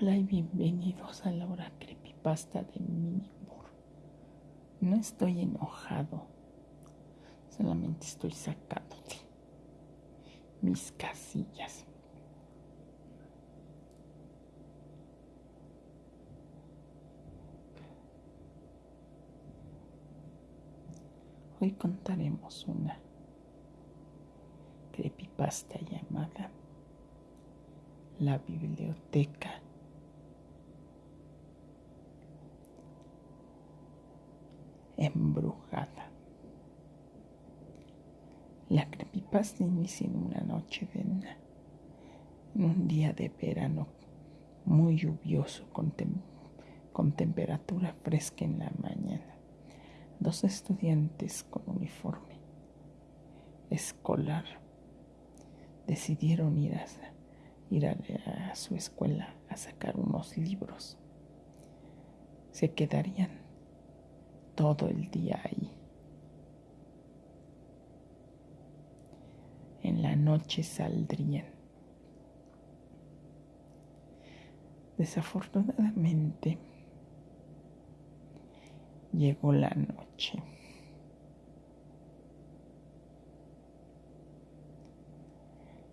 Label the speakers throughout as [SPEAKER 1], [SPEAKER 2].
[SPEAKER 1] Hola y bienvenidos a la hora creepypasta de Minimur. No estoy enojado, solamente estoy sacándote mis casillas. Hoy contaremos una creepypasta llamada La Biblioteca embrujada. La creepypasta inicia en una noche de en un día de verano muy lluvioso con, con temperatura fresca en la mañana. Dos estudiantes con uniforme escolar decidieron ir a, ir a, su escuela a sacar unos libros. Se quedarían todo el día ahí. En la noche saldrían. Desafortunadamente, llegó la noche.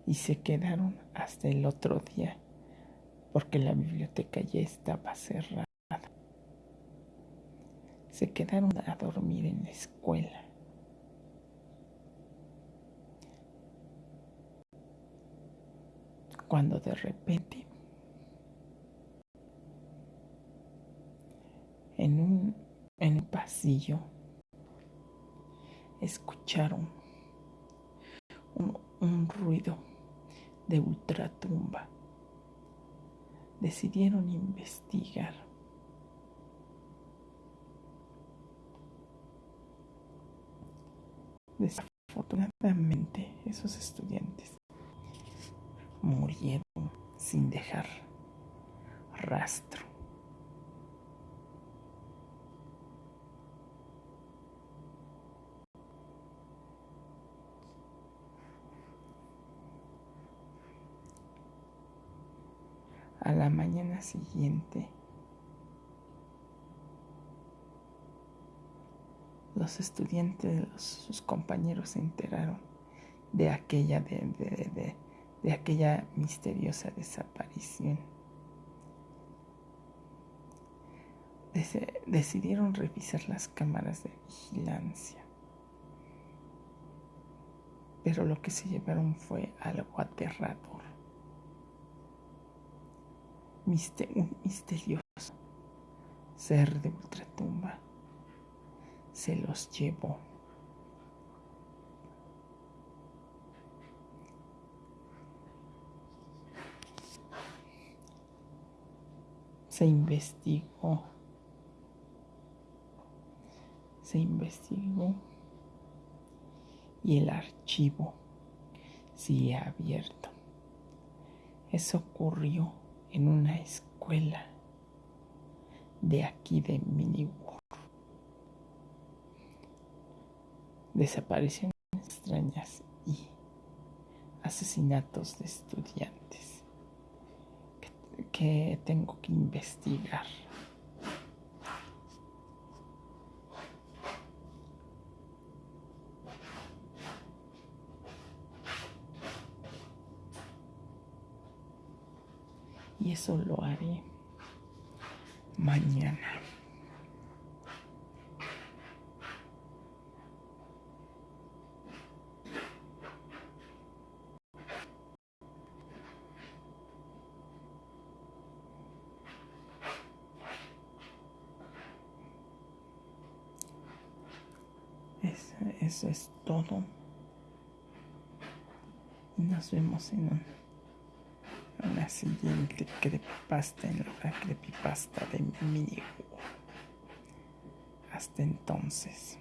[SPEAKER 1] Y se quedaron hasta el otro día porque la biblioteca ya estaba cerrada. Se quedaron a dormir en la escuela. Cuando de repente en un en el pasillo escucharon un, un ruido de ultratumba. Decidieron investigar. Desafortunadamente, esos estudiantes murieron sin dejar rastro. a la mañana siguiente. Los estudiantes, sus compañeros se enteraron de aquella, de aquella misteriosa desaparición. decidieron revisar las cámaras de vigilancia. Pero lo que se llevaron fue algo aterrador un misterioso ser de ultratumba se los llevó. Se investigó, se investigó y el archivo sigue abierto. Eso ocurrió en una escuela de aquí de Miniworld. Desapariciones extrañas y asesinatos de estudiantes que, que tengo que investigar. y eso lo haré mañana. Eso, es todo. Nos vemos en un la siguiente creepypasta en la creepypasta de mi Hasta entonces.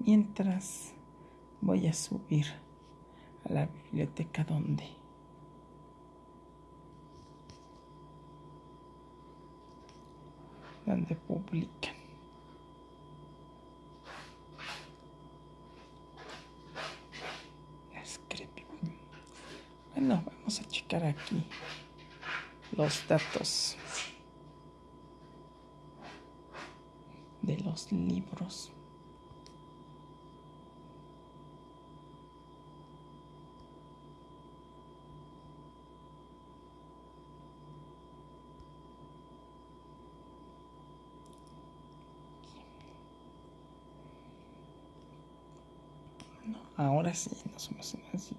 [SPEAKER 1] Mientras voy a subir a la biblioteca donde donde publican. Es. Bueno, vamos a checar aquí los datos de los libros. Ahora sí, en la siguiente.